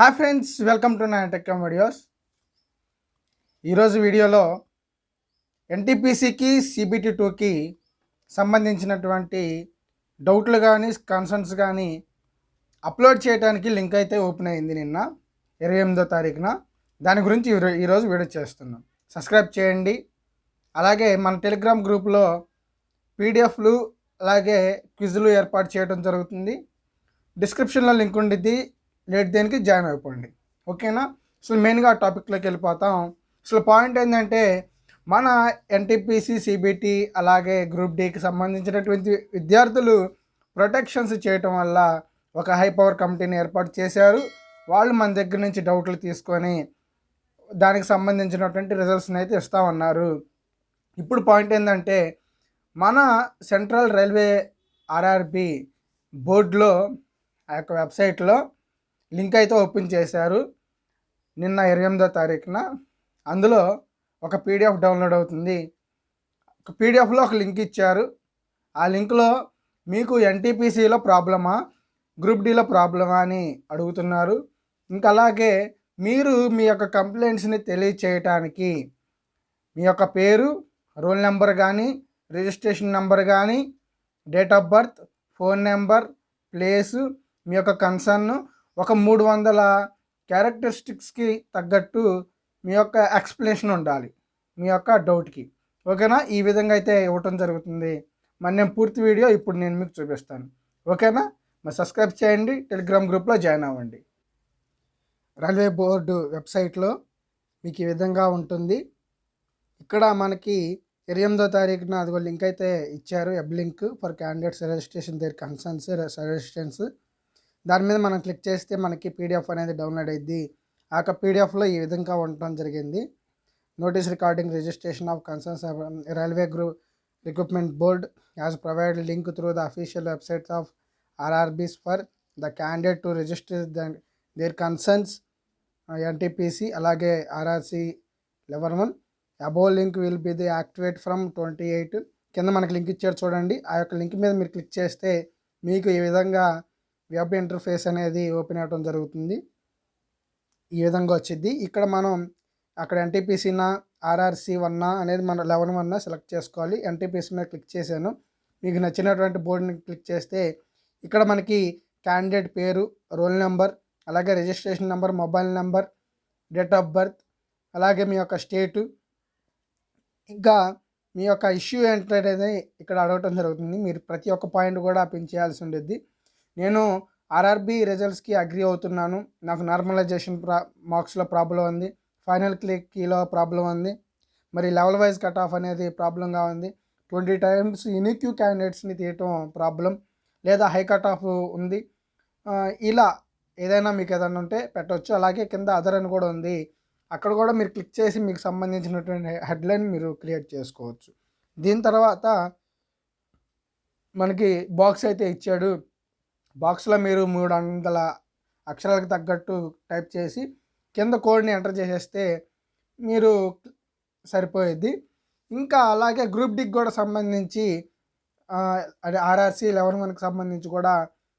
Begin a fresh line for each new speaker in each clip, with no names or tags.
Hi friends welcome to నా టెక్కమ్ videos. ఈరోజు వీడియోలో ఎన్టీపీసీకి సిబిటి టూకి సంబంధించినటువంటి డౌట్లు కానీ కన్సర్న్స్ కానీ అప్లోడ్ చేయడానికి లింక్ అయితే ఓపెన్ అయింది నిన్న ఇరవై ఎనిమిదో తారీఖున. దాని గురించి ఈరోజు వీడియో చేస్తున్నాం. సబ్స్క్రైబ్ చేయండి. అలాగే మన టెలిగ్రామ్ గ్రూప్లో పీడిఎఫ్లు అలాగే క్విజ్లు ఏర్పాటు చేయడం జరుగుతుంది. డిస్క్రిప్షన్లో లింక్ ఉండిద్ది. లేట్ దేనికి జాయిన్ అయిపోండి. ఓకేనా? అసలు మెయిన్గా టాపిక్లోకి వెళ్ళిపోతాం. అసలు పాయింట్ ఏంటంటే మన ఎన్టీపీసీ సిబిటి అలాగే గ్రూప్ డికి సంబంధించినటువంటి విద్యార్థులు ప్రొటెక్షన్స్ చేయటం వల్ల ఒక హై పవర్ కమిటీని ఏర్పాటు చేశారు. వాళ్ళు మన దగ్గర నుంచి డౌట్లు తీసుకొని దానికి సంబంధించినటువంటి రిజల్ట్స్ని అయితే ఇస్తామన్నారు. ఇప్పుడు పాయింట్ ఏంటంటే మన సెంట్రల్ రైల్వే ఆర్ఆర్బి బోర్డులో ఆ యొక్క వెబ్సైట్లో లింక్ అయితే ఓపెన్ చేశారు. నిన్న ఇరవై ఎనిమిదో తారీఖున. అందులో ఒక పీడిఎఫ్ డౌన్లోడ్ అవుతుంది. ఒక పీడిఎఫ్లో ఒక లింక్ ఇచ్చారు. ఆ లింక్లో మీకు ఎన్టీపీసీలో ప్రాబ్లమా గ్రూప్ డీలో ప్రాబ్లమా అని అడుగుతున్నారు. ఇంకా అలాగే మీరు మీ యొక్క కంప్లైంట్స్ని తెలియచేయటానికి మీ యొక్క పేరు రోల్ నెంబర్ కానీ రిజిస్ట్రేషన్ నెంబర్ కానీ date of birth phone number place మీ యొక్క కన్సర్న్ ఒక మూడు వందల క్యారెక్టరిస్టిక్స్కి తగ్గట్టు మీ యొక్క ఎక్స్ప్లెనేషన్ ఉండాలి. మీ యొక్క డౌట్కి ఓకేనా? ఈ విధంగా అయితే ఇవ్వటం జరుగుతుంది. మరి నేను పూర్తి వీడియో ఇప్పుడు నేను మీకు చూపిస్తాను. ఓకేనా? మరి సబ్స్క్రైబ్ చేయండి. టెలిగ్రామ్ గ్రూప్లో జాయిన్ అవ్వండి. రైల్వే బోర్డు వెబ్సైట్లో మీకు ఈ విధంగా ఉంటుంది. ఇక్కడ మనకి ఇరవై ఎనిమిదో తారీఖున అదిగో లింక్ అయితే ఇచ్చారు. Web link for candidates registration there concerns suggestions దాని మీద మనం క్లిక్ చేస్తే మనకి పీడిఎఫ్ అనేది డౌన్లోడ్ అయ్యింది ఆ యొక్క పీడిఎఫ్లో ఈ విధంగా ఉండటం జరిగింది. Notice recording registration of concerns railway group recruitment board as provide link through the official websites of RRBs for the candidate to register the there concerns NTPC అలాగే RRC eleven one. Above link will be the activate from twenty eight. కింద మనకి link ఇచ్చారు చూడండి. ఆ యొక్క link మీద మీరు click చేస్తే మీకు ఈ విధంగా వెబ్ ఇంటర్ఫేస్ అనేది ఓపెన్ అవ్వడం జరుగుతుంది. ఈ విధంగా వచ్చింది ఇక్కడ మనం అక్కడ ఎన్టీపీసీనా ఆర్ఆర్సీ వన్నా అనేది మనం లెవెన్ వన్నా సెలెక్ట్ చేసుకోవాలి. ఎన్టీపీసీ మీద క్లిక్ చేశాను. మీకు నచ్చినటువంటి బోర్డుని క్లిక్ చేస్తే ఇక్కడ మనకి క్యాండిడేట్ పేరు రోల్ నెంబర్ అలాగే registration number mobile number date of birth అలాగే మీ యొక్క స్టేటు ఇంకా మీ యొక్క ఇష్యూ ఏంటనేది ఇక్కడ అడగటం జరుగుతుంది. మీరు ప్రతి ఒక్క పాయింట్ కూడా పిన్ చేయాల్సి ఉండేది నేను ఆర్ఆర్బి రిజల్ట్స్కి అగ్రి అవుతున్నాను. నాకు నార్మలైజేషన్ ప్రా మార్క్స్లో ప్రాబ్లం ఉంది. ఫైనల్ క్లిక్లో ప్రాబ్లం ఉంది. మరి లెవెల్ వైజ్ కట్ ఆఫ్ అనేది ప్రాబ్లంగా ఉంది. ట్వంటీ టైమ్స్ యూనిక్యూ క్యాండిడేట్స్ని తీయటం ప్రాబ్లం లేదా హై కట్ ఆఫ్ ఉంది ఇలా ఏదైనా మీకు ఏదైనా ఉంటే పెట్టవచ్చు అలాగే కింద అదర్ అని కూడా ఉంది. అక్కడ కూడా మీరు క్లిక్ చేసి మీకు సంబంధించినటువంటి హెడ్లైన్ మీరు క్రియేట్ చేసుకోవచ్చు. దీని తర్వాత మనకి బాక్స్ అయితే ఇచ్చాడు. బాక్స్లో మీరు మూడు వందల అక్షరాలకు తగ్గట్టు టైప్ చేసి కింద కోడ్ని ఎంటర్ చేసేస్తే మీరు సరిపోయేది ఇంకా అలాగే గ్రూప్ డికి కూడా సంబంధించి అదే ఆర్ఆర్సీ లెవెన్ వన్కి సంబంధించి కూడా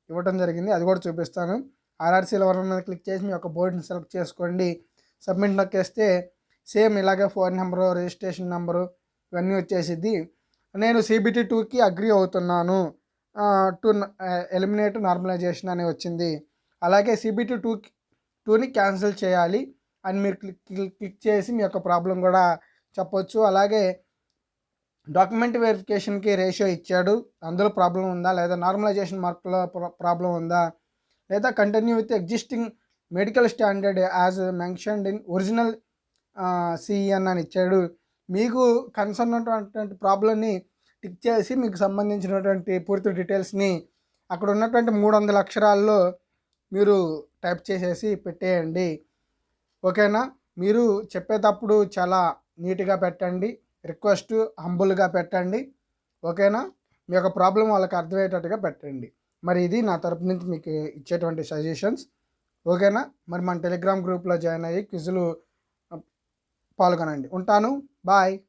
ఇవ్వడం జరిగింది. అది కూడా చూపిస్తాను. ఆర్ఆర్సీ లెవెన్ మీద క్లిక్ చేసి మీ యొక్క బోర్డుని సెలెక్ట్ చేసుకోండి. సబ్మిట్ నొక్కేస్తే సేమ్ ఇలాగే ఫోన్ నెంబరు రిజిస్ట్రేషన్ నెంబరు ఇవన్నీ వచ్చేసిద్ది. నేను సిబిటీ టూకి అగ్రి అవుతున్నాను. టు ఎలిమినేట్ నార్మలైజేషన్ అని వచ్చింది. అలాగే సిబిటి టూ టూని క్యాన్సిల్ చేయాలి అని మీరు క్లిక్ క్లిక్ చేసి మీ యొక్క ప్రాబ్లం కూడా చెప్పొచ్చు. అలాగే డాక్యుమెంట్ వెరిఫికేషన్కి రేషియో ఇచ్చాడు. అందులో ప్రాబ్లం ఉందా? లేదా నార్మలైజేషన్ మార్కులో ప్రాబ్లం ఉందా? లేదా continue with existing medical standard as mentioned in original CEN అని ఇచ్చాడు. మీకు కన్సర్న్ ఉన్నటువంటి ప్రాబ్లమ్ని టిక్ చేసి మీకు సంబంధించినటువంటి పూర్తి డీటెయిల్స్ని అక్కడ ఉన్నటువంటి మూడు వందల అక్షరాల్లో మీరు టైప్ చేసేసి పెట్టేయండి. ఓకేనా? మీరు చెప్పేటప్పుడు చాలా నీట్గా పెట్టండి. రిక్వెస్ట్ హంబుల్గా పెట్టండి. ఓకేనా? మీ యొక్క ప్రాబ్లం వాళ్ళకి అర్థమయ్యేటట్టుగా పెట్టండి. మరి ఇది నా తరపు నుంచి మీకు ఇచ్చేటువంటి సజెషన్స్. ఓకేనా? మరి మన టెలిగ్రామ్ గ్రూప్లో జాయిన్ అయ్యి క్విజులు పాల్గొనండి. ఉంటాను. బాయ్.